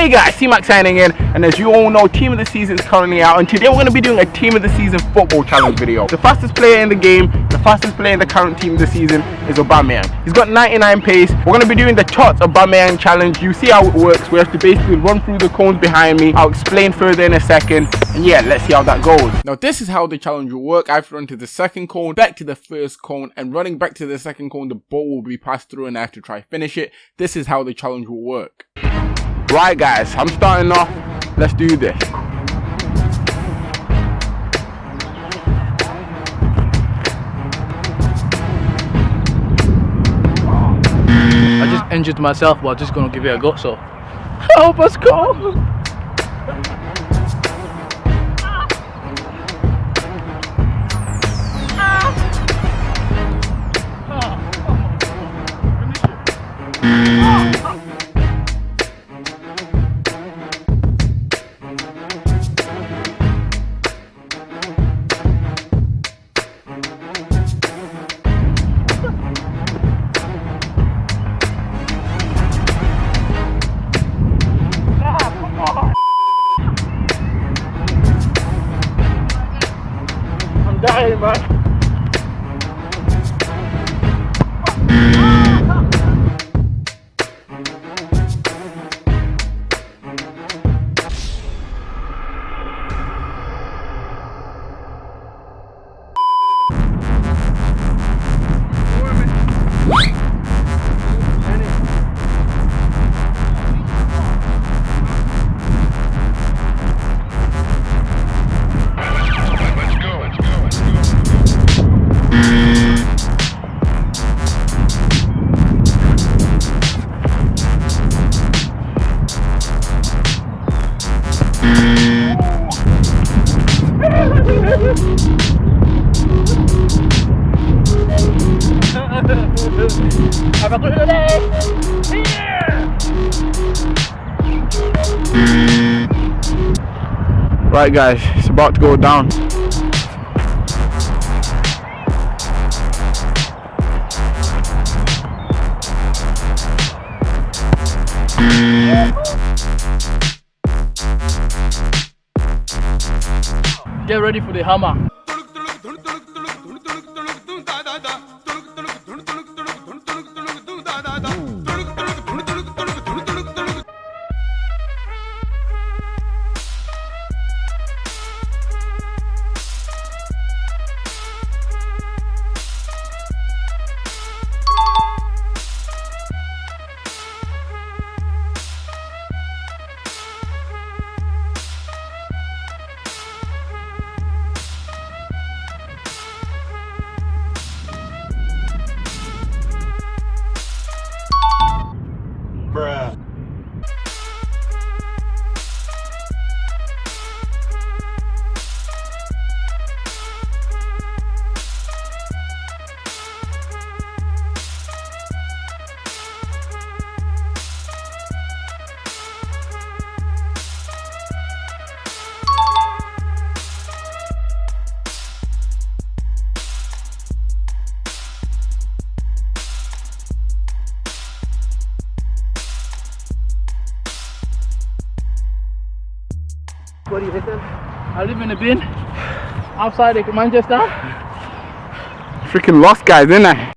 Hey guys, T-Mac signing in, and as you all know, Team of the Season is currently out, and today we're going to be doing a Team of the Season football challenge video. The fastest player in the game, the fastest player in the current Team of the Season is Aubameyang. He's got 99 pace. We're going to be doing the Tots Aubameyang challenge. You see how it works. We have to basically run through the cones behind me. I'll explain further in a second, and yeah, let's see how that goes. Now this is how the challenge will work. I have to run to the second cone, back to the first cone, and running back to the second cone, the ball will be passed through and I have to try finish it. This is how the challenge will work. Right guys, I'm starting off. Let's do this. I just injured myself, but I'm just gonna give it a go. So, help us go. دعمك I'm dying, man. Right guys, it's about to go down. Get ready for the hammer. What do you? I live in a bin outside of Manchester. Freaking lost guys, didn't I?